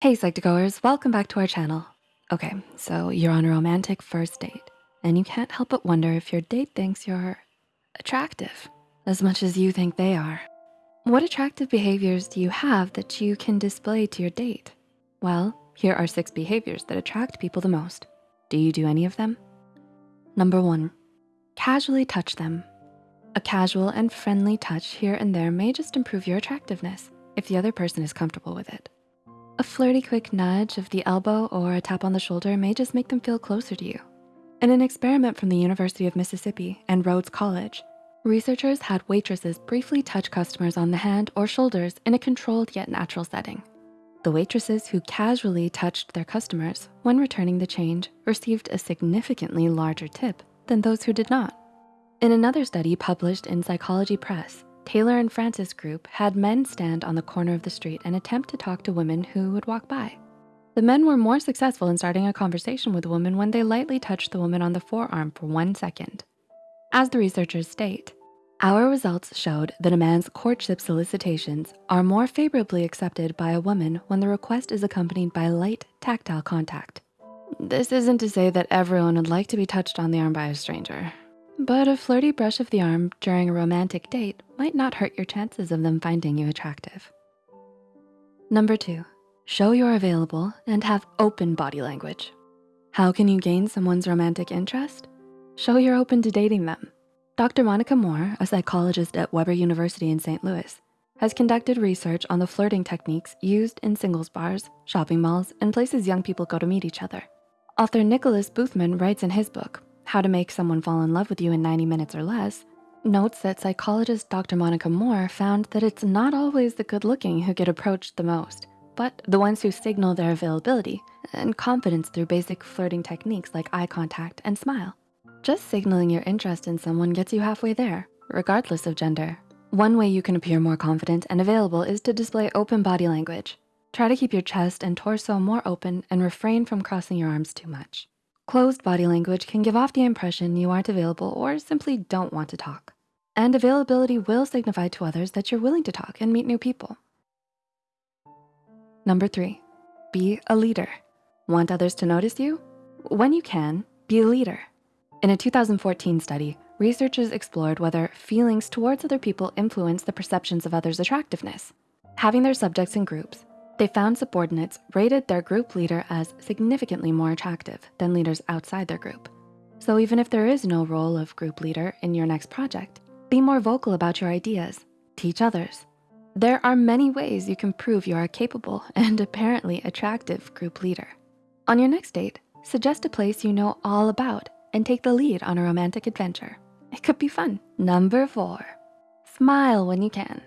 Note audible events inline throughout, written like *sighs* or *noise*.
Hey Psych2Goers, welcome back to our channel. Okay, so you're on a romantic first date and you can't help but wonder if your date thinks you're attractive as much as you think they are. What attractive behaviors do you have that you can display to your date? Well, here are six behaviors that attract people the most. Do you do any of them? Number one, casually touch them. A casual and friendly touch here and there may just improve your attractiveness if the other person is comfortable with it. A flirty quick nudge of the elbow or a tap on the shoulder may just make them feel closer to you. In an experiment from the University of Mississippi and Rhodes College, researchers had waitresses briefly touch customers on the hand or shoulders in a controlled yet natural setting. The waitresses who casually touched their customers when returning the change received a significantly larger tip than those who did not. In another study published in Psychology Press, Taylor and Francis group had men stand on the corner of the street and attempt to talk to women who would walk by. The men were more successful in starting a conversation with a woman when they lightly touched the woman on the forearm for one second. As the researchers state, our results showed that a man's courtship solicitations are more favorably accepted by a woman when the request is accompanied by light tactile contact. This isn't to say that everyone would like to be touched on the arm by a stranger. But a flirty brush of the arm during a romantic date might not hurt your chances of them finding you attractive. Number two, show you're available and have open body language. How can you gain someone's romantic interest? Show you're open to dating them. Dr. Monica Moore, a psychologist at Webster University in St. Louis, has conducted research on the flirting techniques used in singles bars, shopping malls, and places young people go to meet each other. Author Nicholas Boothman writes in his book, how to Make Someone Fall in Love with You in 90 Minutes or Less, notes that psychologist Dr. Monica Moore found that it's not always the good looking who get approached the most, but the ones who signal their availability and confidence through basic flirting techniques like eye contact and smile. Just signaling your interest in someone gets you halfway there, regardless of gender. One way you can appear more confident and available is to display open body language. Try to keep your chest and torso more open and refrain from crossing your arms too much. Closed body language can give off the impression you aren't available or simply don't want to talk. And availability will signify to others that you're willing to talk and meet new people. Number three, be a leader. Want others to notice you? When you can, be a leader. In a 2014 study, researchers explored whether feelings towards other people influence the perceptions of others' attractiveness. Having their subjects in groups, they found subordinates rated their group leader as significantly more attractive than leaders outside their group. So even if there is no role of group leader in your next project, be more vocal about your ideas, teach others. There are many ways you can prove you are a capable and apparently attractive group leader. On your next date, suggest a place you know all about and take the lead on a romantic adventure. It could be fun. Number four, smile when you can.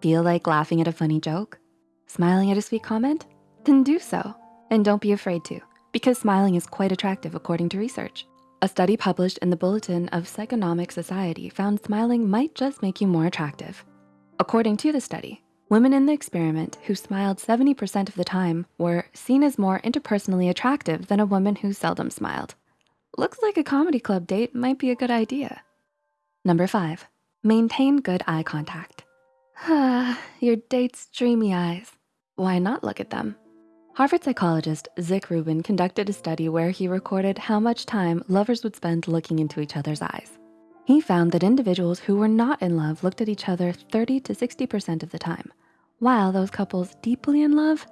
Feel like laughing at a funny joke? Smiling at a sweet comment? Then do so. And don't be afraid to, because smiling is quite attractive according to research. A study published in the Bulletin of Psychonomic Society found smiling might just make you more attractive. According to the study, women in the experiment who smiled 70% of the time were seen as more interpersonally attractive than a woman who seldom smiled. Looks like a comedy club date might be a good idea. Number five, maintain good eye contact. Ah, *sighs* Your date's dreamy eyes. Why not look at them? Harvard psychologist Zick Rubin conducted a study where he recorded how much time lovers would spend looking into each other's eyes. He found that individuals who were not in love looked at each other 30 to 60% of the time, while those couples deeply in love,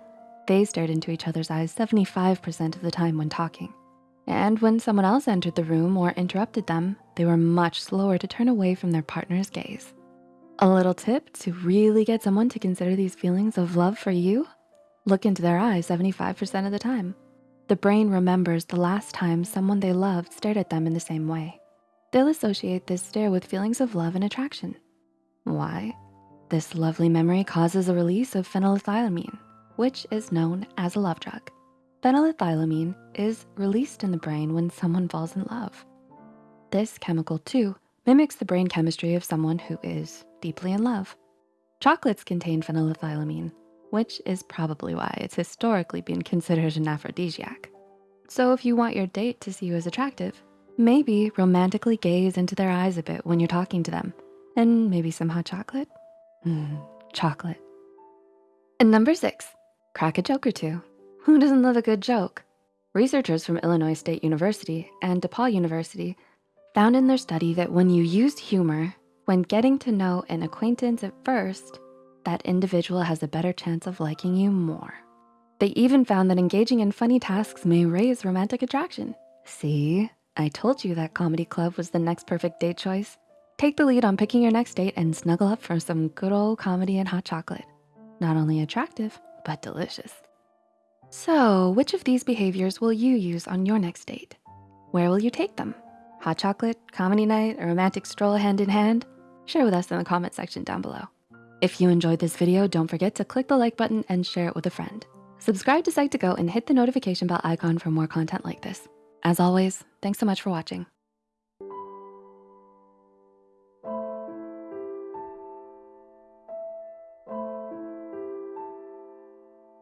they stared into each other's eyes 75% of the time when talking. And when someone else entered the room or interrupted them, they were much slower to turn away from their partner's gaze. A little tip to really get someone to consider these feelings of love for you, look into their eyes 75% of the time. The brain remembers the last time someone they loved stared at them in the same way. They'll associate this stare with feelings of love and attraction. Why? This lovely memory causes a release of phenylethylamine, which is known as a love drug. Phenylethylamine is released in the brain when someone falls in love. This chemical too mimics the brain chemistry of someone who is deeply in love. Chocolates contain phenylethylamine, which is probably why it's historically been considered an aphrodisiac. So if you want your date to see you as attractive, maybe romantically gaze into their eyes a bit when you're talking to them, and maybe some hot chocolate. Mmm, chocolate. And number six, crack a joke or two. Who doesn't love a good joke? Researchers from Illinois State University and DePaul University found in their study that when you use humor, when getting to know an acquaintance at first, that individual has a better chance of liking you more. They even found that engaging in funny tasks may raise romantic attraction. See, I told you that comedy club was the next perfect date choice. Take the lead on picking your next date and snuggle up for some good old comedy and hot chocolate. Not only attractive, but delicious. So which of these behaviors will you use on your next date? Where will you take them? Hot chocolate, comedy night, a romantic stroll hand in hand? Share with us in the comment section down below. If you enjoyed this video, don't forget to click the like button and share it with a friend. Subscribe to Psych2Go and hit the notification bell icon for more content like this. As always, thanks so much for watching.